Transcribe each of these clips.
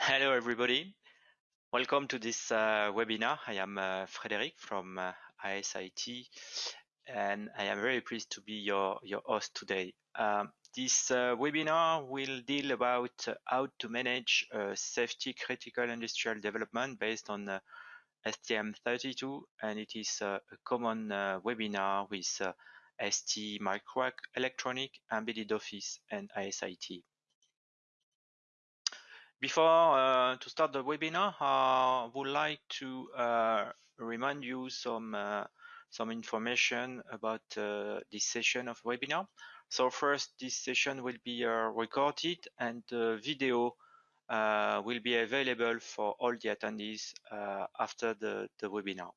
Hello, everybody. Welcome to this uh, webinar. I am uh, Frederic from uh, ISIT, and I am very pleased to be your, your host today. Um, this uh, webinar will deal about uh, how to manage uh, safety critical industrial development based on STM32, and it is a common webinar with ST Microelectronic, Embedded Office, and ISIT. Before uh, to start the webinar, I would like to uh, remind you some uh, some information about uh, this session of webinar. So first, this session will be uh, recorded and the video uh, will be available for all the attendees after the, the webinar.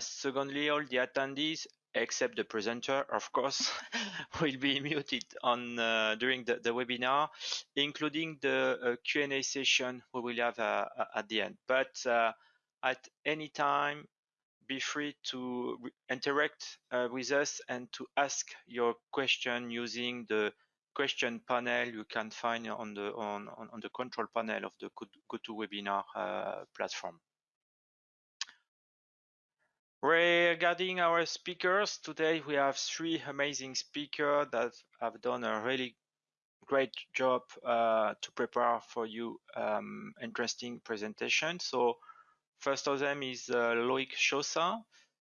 secondly, all the attendees except the presenter, of course, will be muted on uh, during the, the, webinar, including the uh, Q&A session we will have uh, at the end. But uh, at any time, be free to interact uh, with us and to ask your question using the question panel you can find on the on, on the control panel of the GoToWebinar uh, platform. Regarding our speakers, today we have three amazing speakers that have done a really great job uh, to prepare for you um, interesting presentation. So first of them is uh, Loic Chaussat.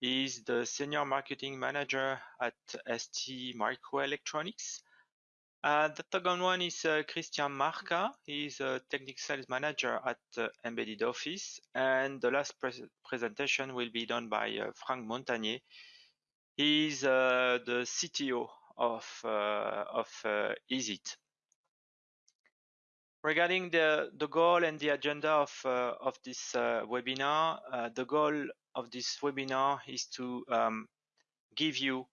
He's the Senior Marketing Manager at ST Microelectronics. Uh, the second one is uh, Christian Marca. He's a technical sales manager at uh, Embedded Office. And the last pre presentation will be done by uh, Frank Montagnier. He's uh, the CTO of, uh, of ISIT. Regarding the, the goal and the agenda of, of this webinar, the goal of this webinar is to um, give you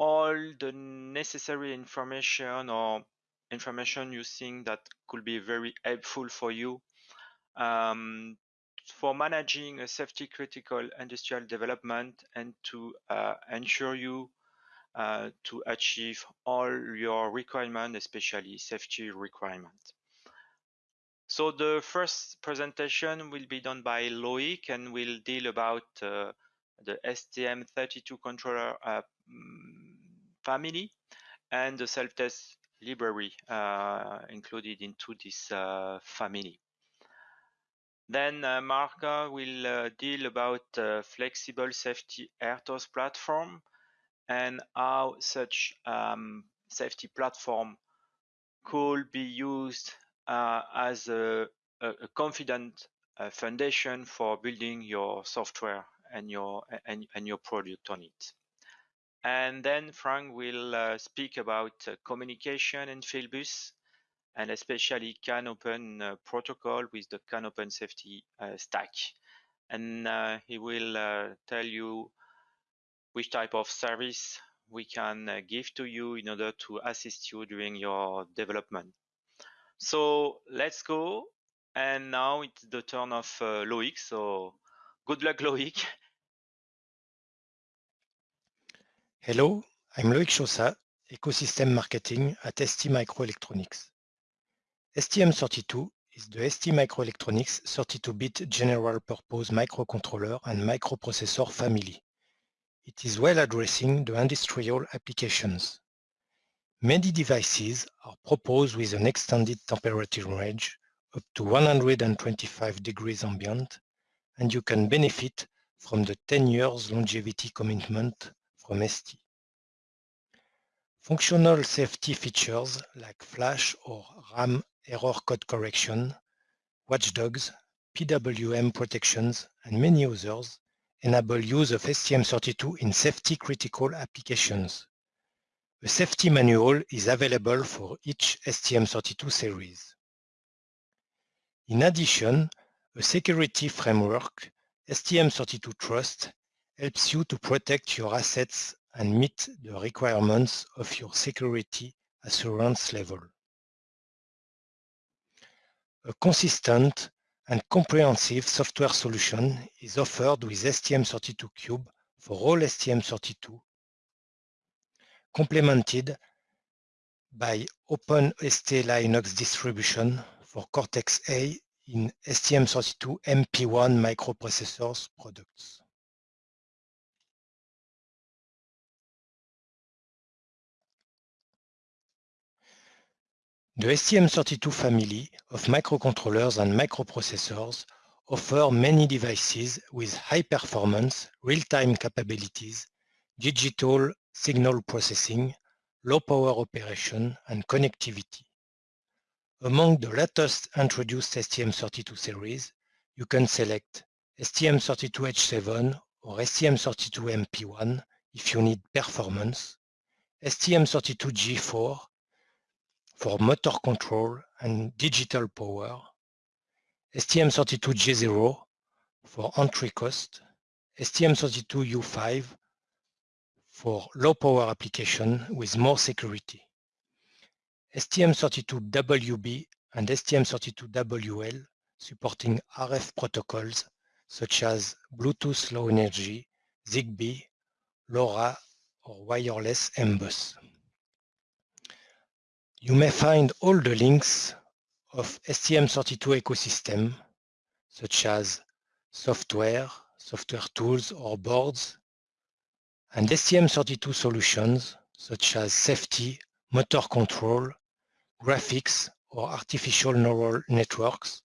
all the necessary information or information you think that could be very helpful for you um, for managing a safety critical industrial development and to uh, ensure you uh, to achieve all your requirements, especially safety requirements. So the first presentation will be done by Loic and will deal about uh, the STM32 controller uh, mm, family and the self-test library uh, included into this uh, family. Then uh, Marca will uh, deal about uh, flexible safety RTOS platform and how such um, safety platform could be used uh, as a, a, confident foundation for building your software and your and, and your product on it. And then Frank will uh, speak about uh, communication and Fieldbus, and especially CANopen uh, protocol with the CANopen safety uh, stack. And uh, he will uh, tell you which type of service we can give to you in order to assist you during your development. So let's go. And now it's the turn of Loic. So good luck, Loic. Hello, I'm Loic Chaussat, Ecosystem Marketing at ST Microelectronics. STM32 is the ST Microelectronics 32-bit general purpose microcontroller and microprocessor family. It is well addressing the industrial applications. Many devices are proposed with an extended temperature range up to 125 degrees ambient, and you can benefit from the 10 years longevity commitment Functional safety features like flash or RAM error code correction, watchdogs, PWM protections, and many others enable use of STM32 in safety-critical applications. A safety manual is available for each STM32 series. In addition, a security framework, STM32 Trust, helps you to protect your assets and meet the requirements of your security assurance level. A consistent and comprehensive software solution is offered with STM32Cube for all STM32, complemented by OpenST Linux distribution for Cortex-A in STM32 MP1 microprocessors products. The STM32 family of microcontrollers and microprocessors offer many devices with high performance, real-time capabilities, digital signal processing, low power operation, and connectivity. Among the latest introduced STM32 series, you can select STM32H7 or STM32MP1 if you need performance, STM32G4 for motor control and digital power, STM32G0 for entry cost, STM32U5 for low power application with more security. STM32WB and STM32WL supporting RF protocols such as Bluetooth Low Energy, ZigBee, LoRa, or wireless M-Bus. You may find all the links of STM32 ecosystem, such as software, software tools or boards, and STM32 solutions, such as safety, motor control, graphics, or artificial neural networks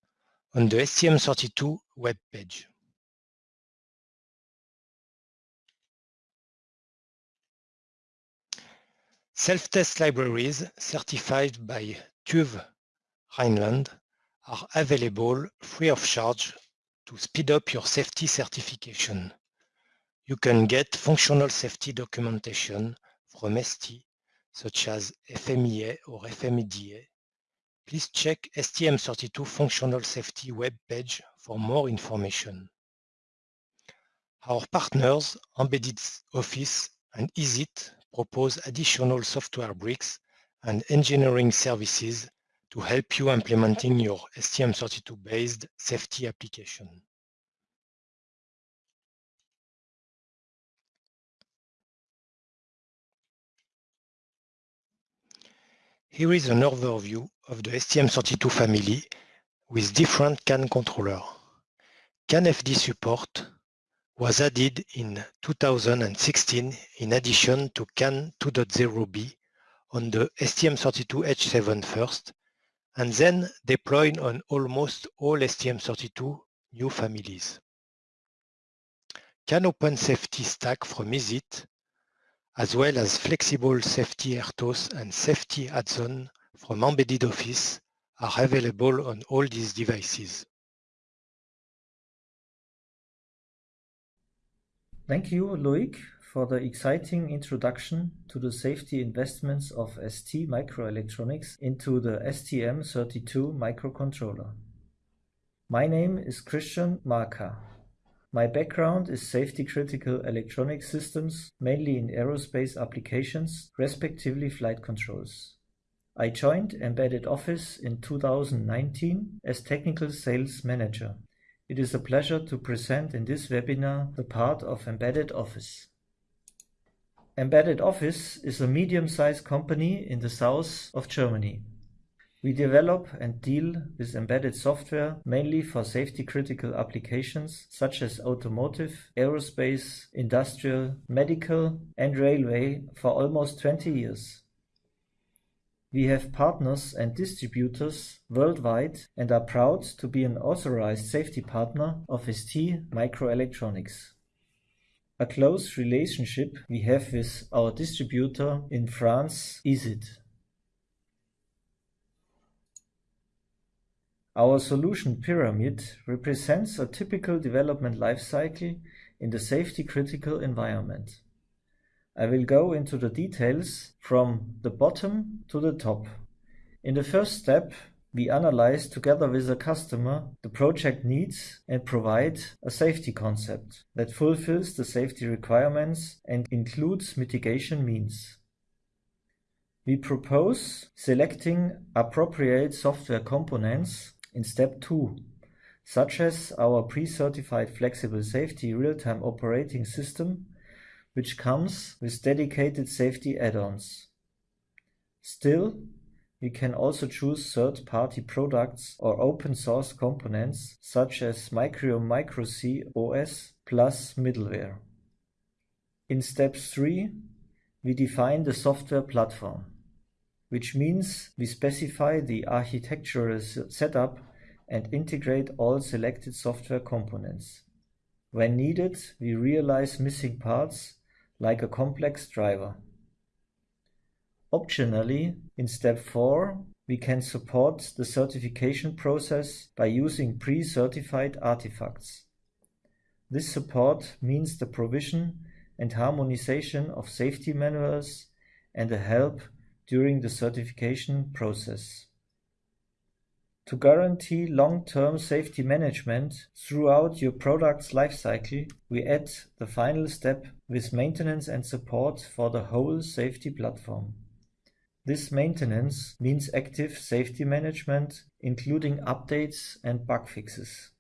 on the STM32 web page. Self-test libraries certified by TÜV Rheinland are available free of charge to speed up your safety certification. You can get functional safety documentation from ST, such as FMEA or FMEDA. Please check STM32 functional safety web page for more information. Our partners, Embedded Office and ISIT, propose additional software bricks and engineering services to help you implementing your STM32-based safety application. Here is an overview of the STM32 family with different CAN controller. CAN-FD support was added in 2016 in addition to CAN 2.0b on the STM32H7 first and then deployed on almost all STM32 new families. CAN Open Safety Stack from ISIT, as well as flexible safety RTOS and safety add-on from Embedded Office are available on all these devices. Thank you, Loic, for the exciting introduction to the safety investments of ST Microelectronics into the STM32 microcontroller. My name is Christian Marka. My background is safety critical electronic systems, mainly in aerospace applications, respectively flight controls. I joined Embedded Office in 2019 as Technical Sales Manager. It is a pleasure to present in this webinar the part of Embedded Office. Embedded Office is a medium-sized company in the south of Germany. We develop and deal with embedded software mainly for safety-critical applications such as automotive, aerospace, industrial, medical, and railway for almost 20 years. We have partners and distributors worldwide and are proud to be an authorized safety partner of ST Microelectronics a close relationship we have with our distributor in France, ISIT. Our solution pyramid represents a typical development lifecycle in the safety-critical environment. I will go into the details from the bottom to the top. In the first step, we analyze together with the customer the project needs and provide a safety concept that fulfills the safety requirements and includes mitigation means. We propose selecting appropriate software components in step 2, such as our pre-certified flexible safety real-time operating system, which comes with dedicated safety add-ons. Still, we can also choose third-party products or open source components such as Micrium MicroC OS plus middleware. In step 3, we define the software platform, which means we specify the architectural setup and integrate all selected software components. When needed, we realize missing parts like a complex driver. Optionally, in step 4, we can support the certification process by using pre-certified artifacts. This support means the provision and harmonization of safety manuals and the help during the certification process. To guarantee long-term safety management throughout your product's lifecycle, we add the final step with maintenance and support for the whole safety platform. This maintenance means active safety management, including updates and bug fixes.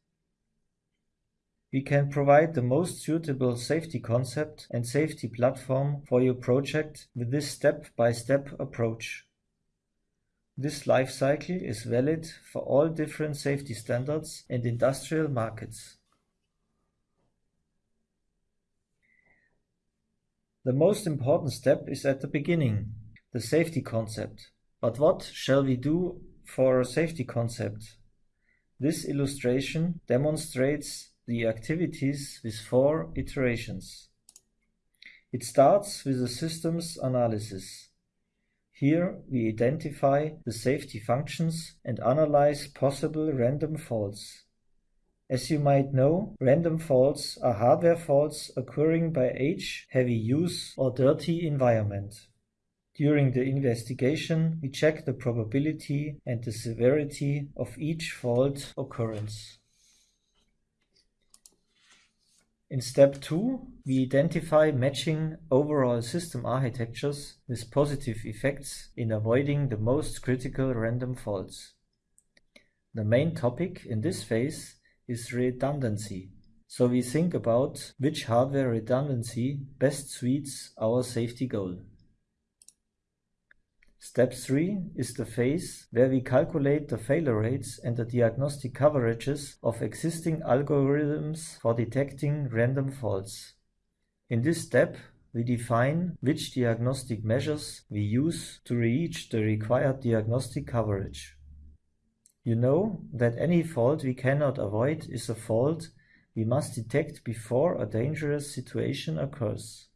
We can provide the most suitable safety concept and safety platform for your project with this step-by-step -step approach. This life cycle is valid for all different safety standards and industrial markets. The most important step is at the beginning, the safety concept. But what shall we do for a safety concept? This illustration demonstrates the activities with four iterations. It starts with a systems analysis. Here we identify the safety functions and analyze possible random faults. As you might know, random faults are hardware faults occurring by age, heavy use or dirty environment. During the investigation, we check the probability and the severity of each fault occurrence. In step 2, we identify matching overall system architectures with positive effects in avoiding the most critical random faults. The main topic in this phase is redundancy. So we think about which hardware redundancy best suits our safety goal. Step 3 is the phase where we calculate the failure rates and the diagnostic coverages of existing algorithms for detecting random faults. In this step, we define which diagnostic measures we use to reach the required diagnostic coverage. You know that any fault we cannot avoid is a fault we must detect before a dangerous situation occurs.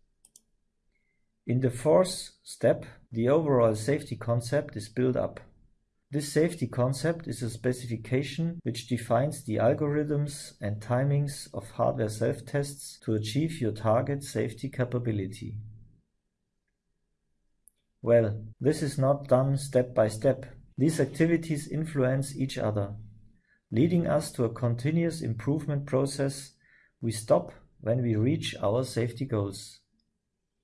In the fourth step, the overall safety concept is built up. This safety concept is a specification which defines the algorithms and timings of hardware self-tests to achieve your target safety capability. Well, this is not done step by step. These activities influence each other, leading us to a continuous improvement process. We stop when we reach our safety goals.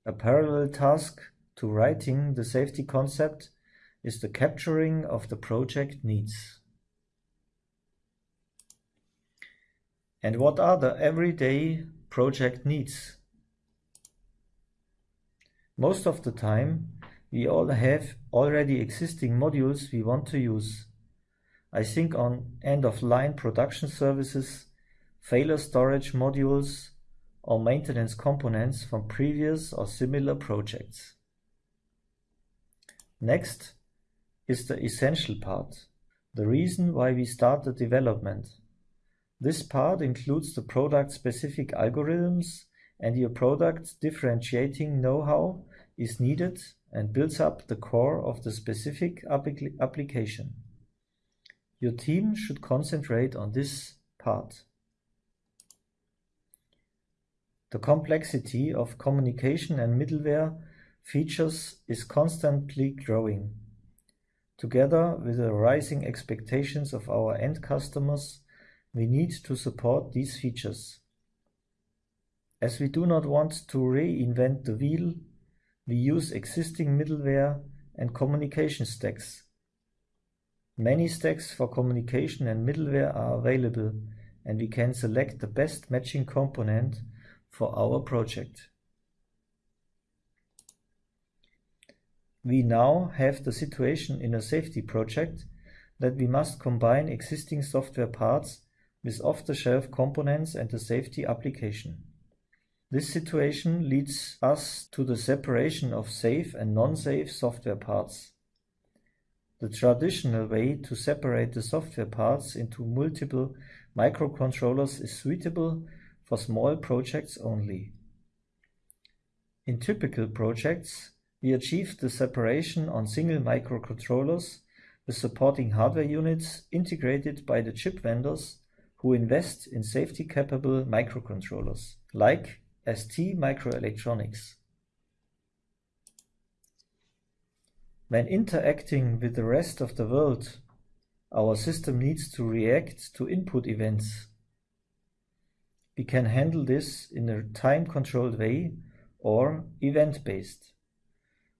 A parallel task to writing the safety concept is the capturing of the project needs. And what are the everyday project needs? Most of the time, we all have already existing modules we want to use. I think on end-of-line production services, failure storage modules, or maintenance components from previous or similar projects. Next is the essential part, the reason why we start the development. This part includes the product-specific algorithms and your product differentiating know-how is needed and builds up the core of the specific application. Your team should concentrate on this part. The complexity of communication and middleware features is constantly growing. Together with the rising expectations of our end customers, we need to support these features. As we do not want to reinvent the wheel, we use existing middleware and communication stacks. Many stacks for communication and middleware are available, and we can select the best matching component for our project. We now have the situation in a safety project that we must combine existing software parts with off-the-shelf components and the safety application. This situation leads us to the separation of safe and non-safe software parts. The traditional way to separate the software parts into multiple microcontrollers is suitable for small projects only. In typical projects, we achieve the separation on single microcontrollers with supporting hardware units integrated by the chip vendors who invest in safety-capable microcontrollers, like ST Microelectronics. When interacting with the rest of the world, our system needs to react to input events. We can handle this in a time-controlled way or event-based.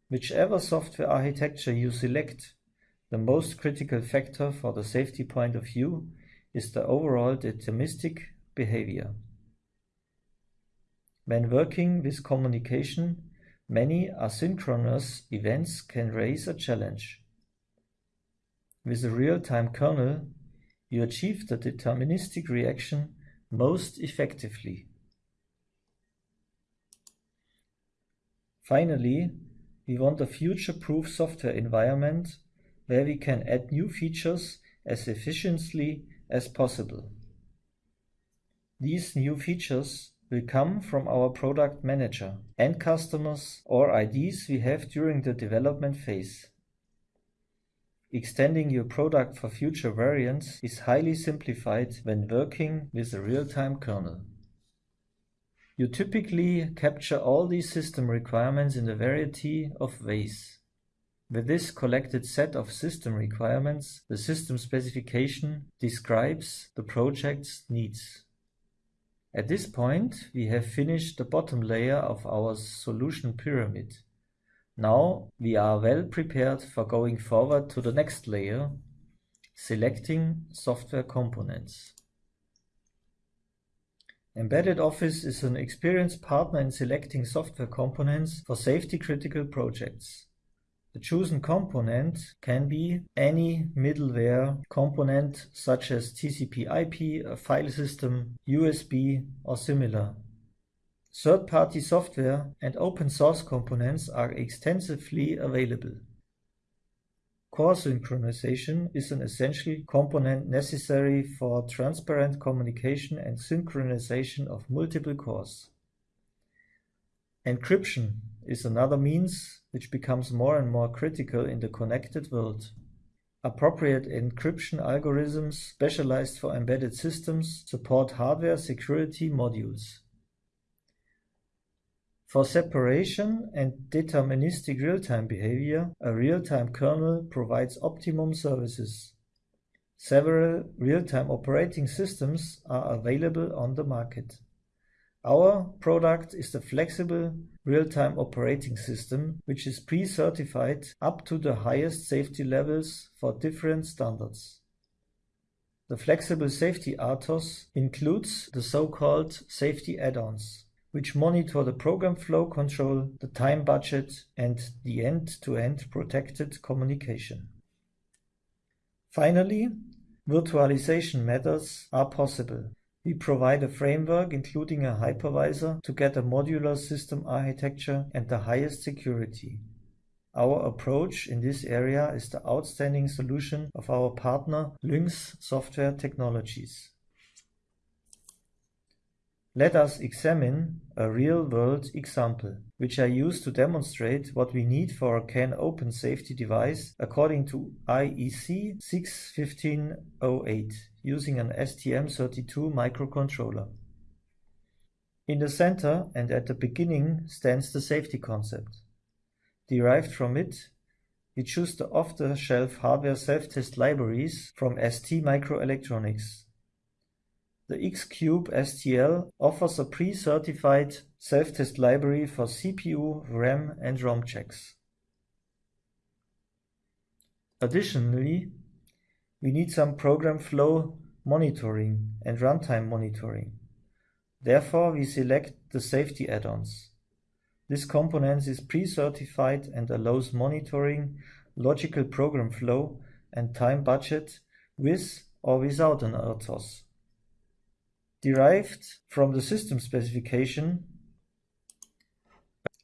Whichever software architecture you select, the most critical factor for the safety point of view is the overall deterministic behavior. When working with communication, many asynchronous events can raise a challenge. With a real-time kernel, you achieve the deterministic reaction most effectively. Finally, we want a future-proof software environment where we can add new features as efficiently as possible. These new features will come from our product manager, end customers, or ideas we have during the development phase. Extending your product for future variants is highly simplified when working with a real-time kernel. You typically capture all these system requirements in a variety of ways. With this collected set of system requirements, the system specification describes the project's needs. At this point, we have finished the bottom layer of our solution pyramid. Now we are well prepared for going forward to the next layer, selecting software components. Embedded Office is an experienced partner in selecting software components for safety-critical projects. The chosen component can be any middleware component such as TCP/IP, a file system, USB, or similar. Third-party software and open source components are extensively available. Core synchronization is an essential component necessary for transparent communication and synchronization of multiple cores. Encryption is another means which becomes more and more critical in the connected world. Appropriate encryption algorithms specialized for embedded systems support hardware security modules. For separation and deterministic real-time behavior, a real-time kernel provides optimum services. Several real-time operating systems are available on the market. Our product is the flexible real-time operating system, which is pre-certified up to the highest safety levels for different standards. The flexible safety RTOS includes the so-called safety add-ons, which monitor the program flow control, the time budget, and the end-to-end -end protected communication. Finally, virtualization methods are possible. We provide a framework including a hypervisor to get a modular system architecture and the highest security. Our approach in this area is the outstanding solution of our partner Lynx Software Technologies. Let us examine a real-world example, which I use to demonstrate what we need for a CAN open safety device according to IEC 61508 using an STM32 microcontroller. In the center and at the beginning stands the safety concept. Derived from it, we choose the off-the-shelf hardware self-test libraries from ST Microelectronics. The Xcube STL offers a pre-certified self-test library for CPU, RAM and ROM checks. Additionally, we need some program flow monitoring and runtime monitoring. Therefore, we select the safety add-ons. This component is pre-certified and allows monitoring logical program flow and time budget with or without an RTOS. Derived from the system specification,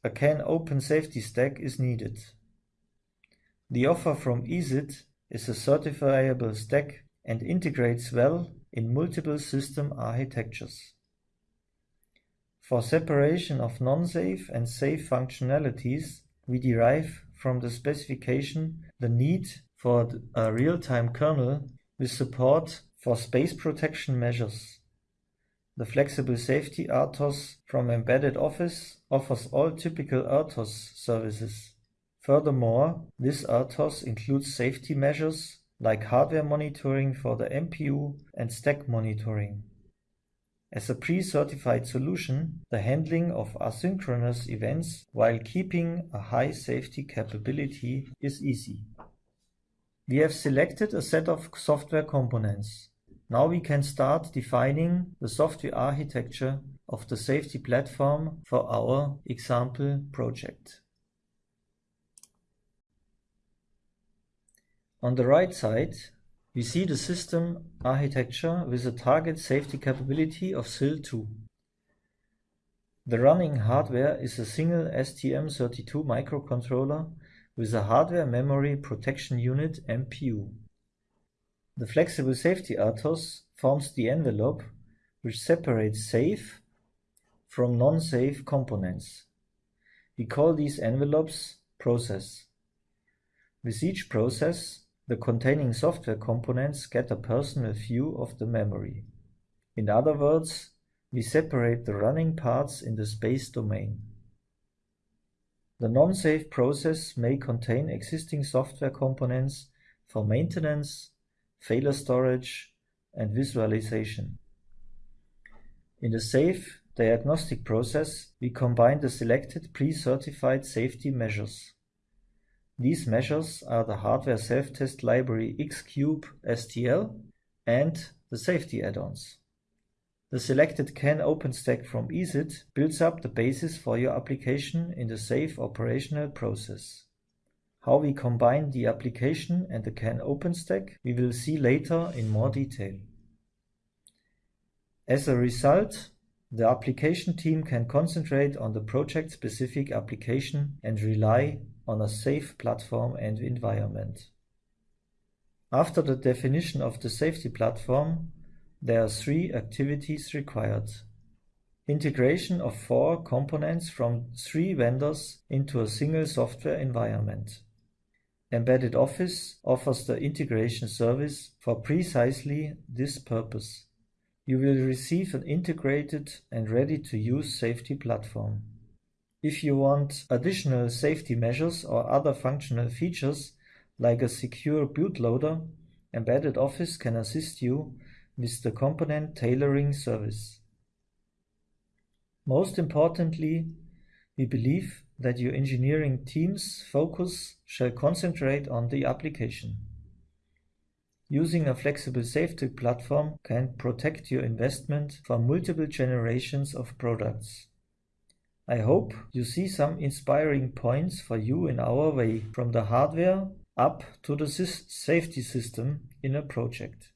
a CAN open safety stack is needed. The offer from ISIT is a certifiable stack and integrates well in multiple system architectures. For separation of non-safe and safe functionalities, we derive from the specification the need for a real-time kernel with support for space protection measures. The flexible safety RTOS from Embedded Office offers all typical RTOS services. Furthermore, this RTOS includes safety measures like hardware monitoring for the MPU and stack monitoring. As a pre-certified solution, the handling of asynchronous events while keeping a high safety capability is easy. We have selected a set of software components. Now we can start defining the software architecture of the safety platform for our example project. On the right side, we see the system architecture with a target safety capability of SIL2. The running hardware is a single STM32 microcontroller with a hardware memory protection unit MPU. The flexible safety RTOS forms the envelope which separates safe from non-safe components. We call these envelopes process. With each process, the containing software components get a personal view of the memory. In other words, we separate the running parts in the space domain. The non-safe process may contain existing software components for maintenance, failure storage, and visualization. In the safe diagnostic process, we combine the selected pre-certified safety measures. These measures are the hardware self-test library Xcube STL and the safety add-ons. The selected CANopen stack from ISIT builds up the basis for your application in the safe operational process. How we combine the application and the CANopen stack we will see later in more detail. As a result, the application team can concentrate on the project-specific application and rely on a safe platform and environment. After the definition of the safety platform, there are three activities required. Integration of four components from three vendors into a single software environment. Embedded Office offers the integration service for precisely this purpose. You will receive an integrated and ready-to-use safety platform. If you want additional safety measures or other functional features like a secure bootloader, Embedded Office can assist you with the component tailoring service. Most importantly, we believe that your engineering team's focus shall concentrate on the application. Using a flexible safety platform can protect your investment for multiple generations of products. I hope you see some inspiring points for you in our way from the hardware up to the safety system in a project.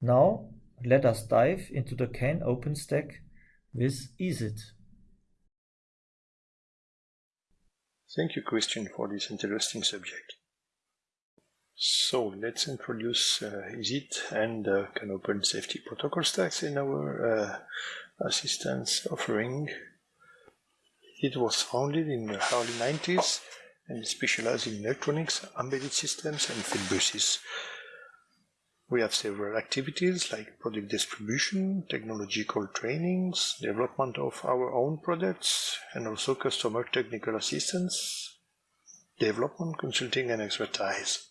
Now let us dive into the CANopen stack with ISIT. Thank you, Christian, for this interesting subject. So let's introduce uh, ISIT and uh, CAN Open Safety Protocol stacks in our uh, assistance offering. It was founded in the early 90s and specialized in electronics, embedded systems, and field buses. We have several activities like product distribution, technological trainings, development of our own products, and also customer technical assistance, development, consulting, and expertise.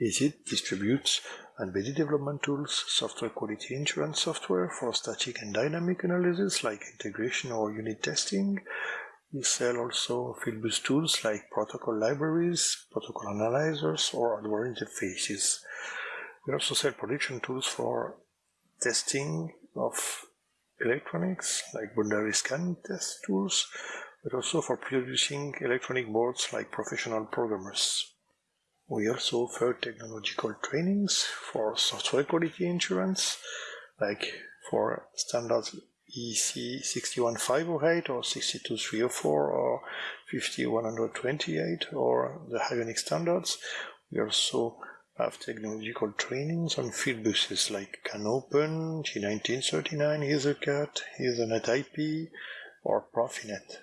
ISIT distributes embedded development tools, software quality insurance software for static and dynamic analysis like integration or unit testing. We sell also Fieldbus tools like protocol libraries, protocol analyzers, or hardware interfaces. We also sell production tools for testing of electronics like boundary scan test tools. but also for producing electronic boards like professional programmers. We also offer technological trainings for software quality insurance, like for standards IEC 61508 or 62304 or 50128 or the Ionic standards. We also have technological trainings on field buses like CANopen, J1939, EtherCAT, Ethernet IP, or Profinet.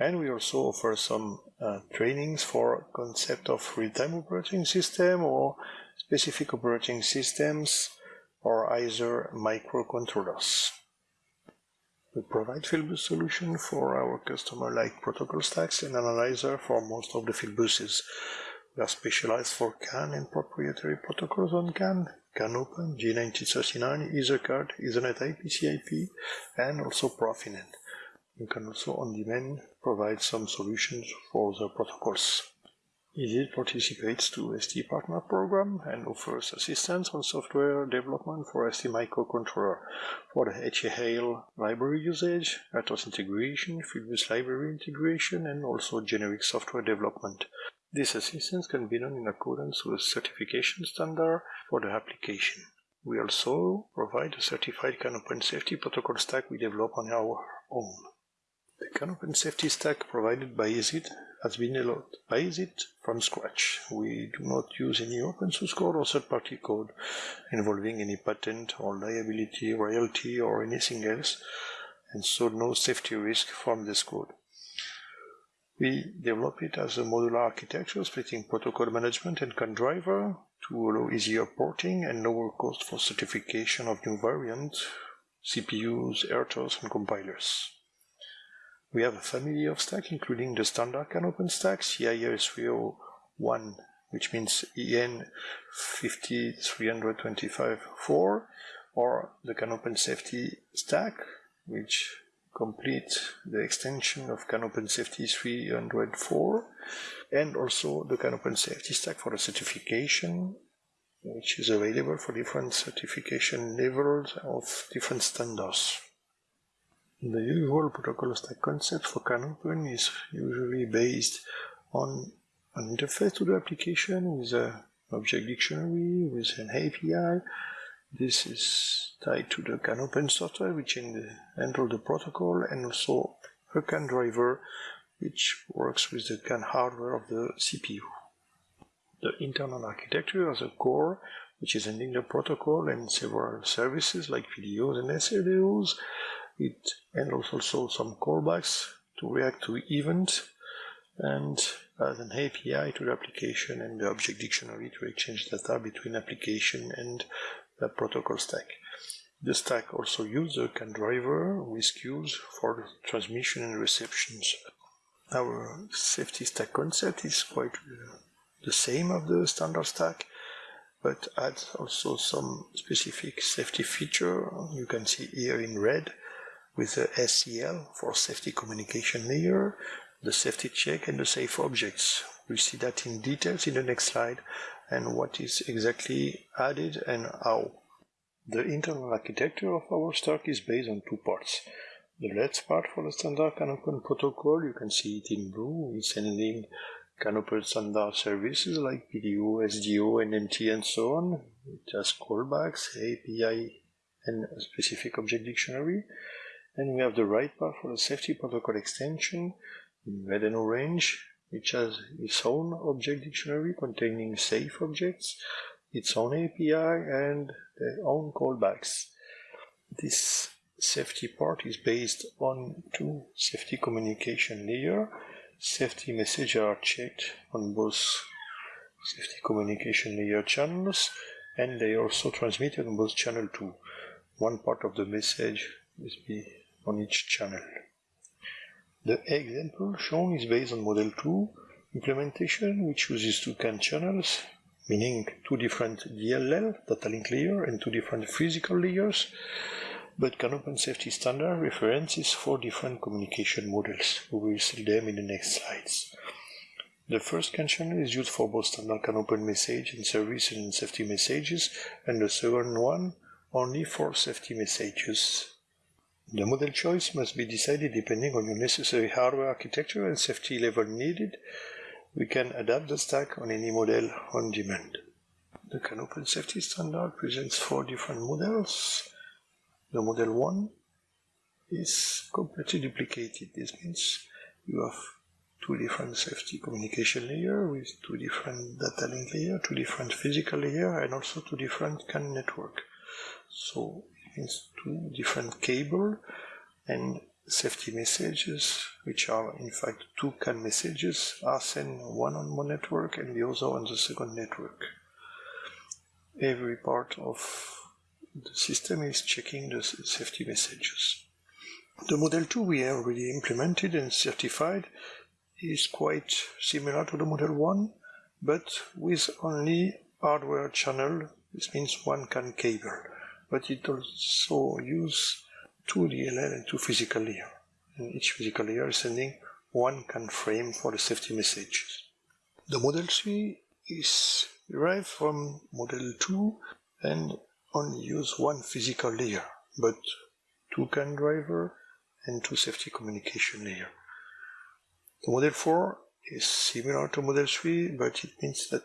And we also offer some uh, trainings for concept of real-time operating system or specific operating systems or either microcontrollers. We provide Fieldbus solution for our customer like protocol stacks and analyzer for most of the Fieldbuses. We are specialized for CAN and proprietary protocols on CAN, CANopen, J1939, EtherCAT, Ethernet IP, CIP, and also Profinet. You can also on demand provide some solutions for the protocols. ISIT participates to ST Partner Program and offers assistance on software development for ST microcontroller for the HAL library usage, RTOS integration, Fieldbus library integration, and also generic software development. This assistance can be done in accordance with certification standard for the application. We also provide a certified CANopen safety protocol stack we develop on our own. The CANopen safety stack provided by ISIT has been developed by ISIT from scratch. We do not use any open source code or third-party code involving any patent or liability, royalty, or anything else, and so no safety risk from this code. We develop it as a modular architecture, splitting protocol management and CAN driver to allow easier porting and lower cost for certification of new variants, CPUs, RTOS, and compilers. We have a family of stacks, including the standard CANopen stack, CiA 301, which means EN 50325-4, or the CANopen safety stack, which complete the extension of CANopen Safety 304, and also the CANopen Safety stack for the certification, which is available for different certification levels of different standards. The usual protocol stack concept for CANopen is usually based on an interface to the application with an object dictionary, with an API. This is tied to the CANopen software, which handles the protocol, and also a CAN driver, which works with the CAN hardware of the CPU. The internal architecture has a core, which is handling the protocol and several services like PDOs and SRDOs, it handles also some callbacks to react to events and as an API to the application and the object dictionary to exchange data between application and the protocol stack. The stack also uses a CAN driver with queues for transmission and receptions. Our safety stack concept is quite uh, the same of the standard stack, but adds also some specific safety feature. You can see here in red with the SCL for safety communication layer, the safety check and the safe objects. We'll see that in details in the next slide and what is exactly added and how. The internal architecture of our stack is based on two parts. The left part for the standard CANopen protocol, you can see it in blue, is handling CANopen standard services like PDO, SDO, NMT, and so on. It has callbacks, API, and specific object dictionary. And we have the right part for the safety protocol extension in red and orange, which has its own object dictionary containing safe objects, its own API, and their own callbacks. This safety part is based on two safety communication layer. Safety messages are checked on both safety communication layer channels and they are also transmitted on both channel 2. One part of the message will be on each channel. The example shown is based on Model 2 implementation, which uses two CAN channels, meaning two different DLL, data link layer, and two different physical layers, but CANopen Safety Standard references four different communication models. We will see them in the next slides. The first CAN channel is used for both standard CANopen message and service and safety messages, and the second one only for safety messages. The model choice must be decided depending on your necessary hardware architecture and safety level needed. We can adapt the stack on any model on demand. The CANopen Safety Standard presents four different models. The model 1 is completely duplicated. This means you have two different safety communication layer with two different data link layer, two different physical layer, and also two different CAN network. So means two different cable and safety messages, which are in fact two CAN messages, are sent one on one network and the other on the second network. Every part of the system is checking the safety messages. The Model 2 we have already implemented and certified is quite similar to the Model 1, but with only hardware channel, this means one CAN cable, but it also use two DLL and two physical layer, and each physical layer is sending one CAN frame for the safety messages. The Model 3 is derived from Model 2 and only use one physical layer, but two CAN driver and two safety communication layer. The Model 4 is similar to Model 3, but it means that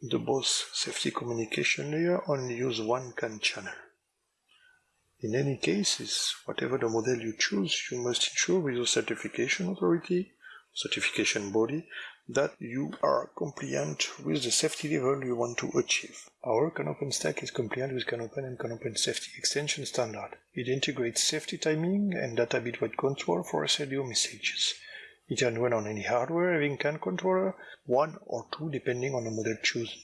the both safety communication layer only use one CAN channel. In any cases, whatever the model you choose, you must ensure with your certification authority, certification body, that you are compliant with the safety level you want to achieve. Our CANopen stack is compliant with CANopen and CANopen Safety Extension Standard. It integrates safety timing and data bitwise control for SRDO messages. It can run on any hardware having CAN controller, one or two depending on the model chosen.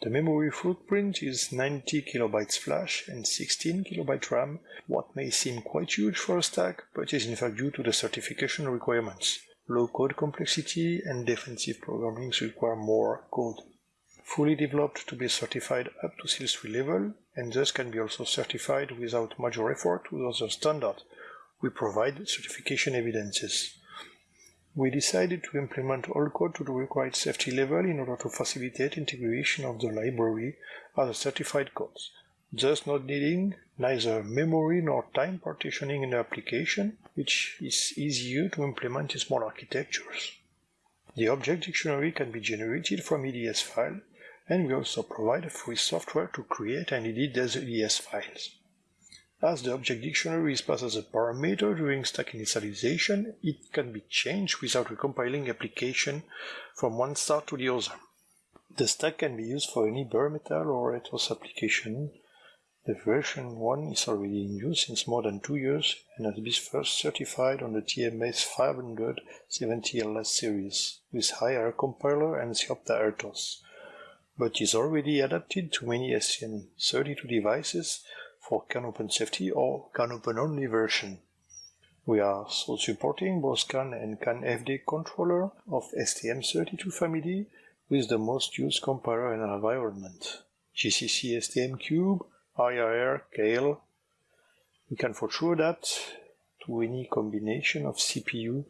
The memory footprint is 90 kilobytes flash and 16 kilobyte RAM, what may seem quite huge for a stack, but is in fact due to the certification requirements. Low code complexity and defensive programming require more code. Fully developed to be certified up to SIL3 level, and thus can be also certified without major effort with other standards. We provide certification evidences. We decided to implement all code to the required safety level in order to facilitate integration of the library as a certified codes, thus not needing neither memory nor time partitioning in the application, which is easier to implement in small architectures. The object dictionary can be generated from EDS file, and we also provide free software to create and edit these EDS files. As the object dictionary is passed as a parameter during stack initialization, it can be changed without recompiling application from one start to the other. The stack can be used for any bare metal or RTOS application. The version 1 is already in use since more than two years and has been first certified on the TMS 570 LS series with higher compiler and Sciopta RTOS, but is already adapted to many STM32 devices for CANopen Safety or CANopen only version. We are also supporting both CAN and CAN FD controller of STM32 family with the most used compiler and environment. GCC STM Cube, IAR, Keil. We can for sure adapt to any combination of CPU,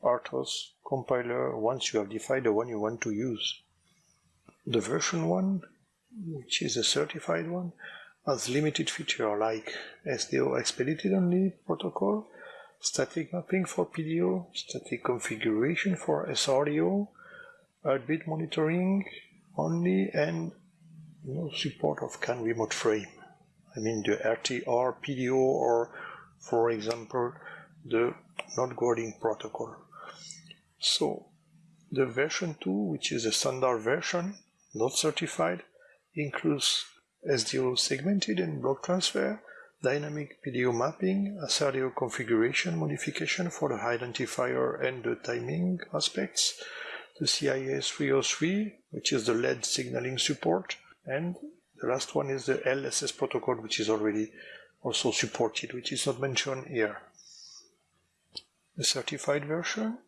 RTOS, compiler once you have defined the one you want to use. The version 1, which is a certified one, as limited feature like SDO expedited only protocol, static mapping for PDO, static configuration for SRDO, heartbeat monitoring only, and no support of CAN remote frame. I mean the RTR PDO or, for example, the node guarding protocol. So the version 2, which is a standard version, not certified, includes SDO segmented and block transfer, dynamic PDO mapping, SRDO configuration modification for the identifier and the timing aspects, the CiA 303, which is the LED signaling support, and the last one is the LSS protocol, which is already also supported, which is not mentioned here. The certified version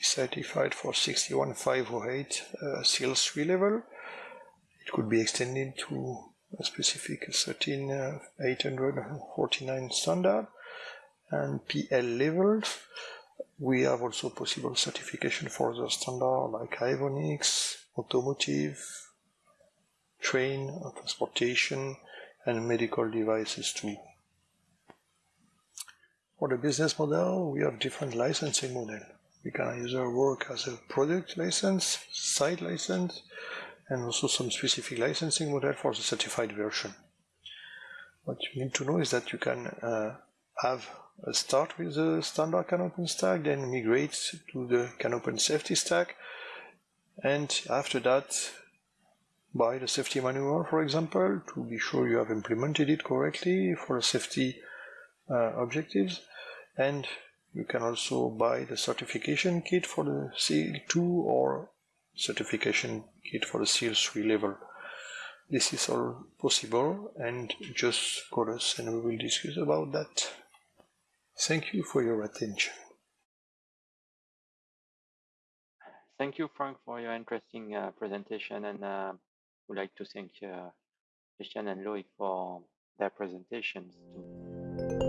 is certified for 61508 uh, SIL3 level. It could be extended to specific 13849 uh, standard and PL levels. We have also possible certification for the standard like avionics, automotive, train, transportation, and medical devices too. For the business model, we have different licensing model. We can either work as a product license, site license, and also some specific licensing model for the certified version. What you need to know is that you can uh, have a start with the standard CANopen stack, then migrate to the CANopen safety stack, and after that buy the safety manual, for example, to be sure you have implemented it correctly for the safety uh, objectives. And you can also buy the certification kit for the SIL 2 or certification kit for the SIL 3 level. This is all possible and just call us and we will discuss about that. Thank you for your attention. Thank you, Frank, for your interesting uh, presentation and uh, would like to thank uh, Christian and Loic for their presentations too.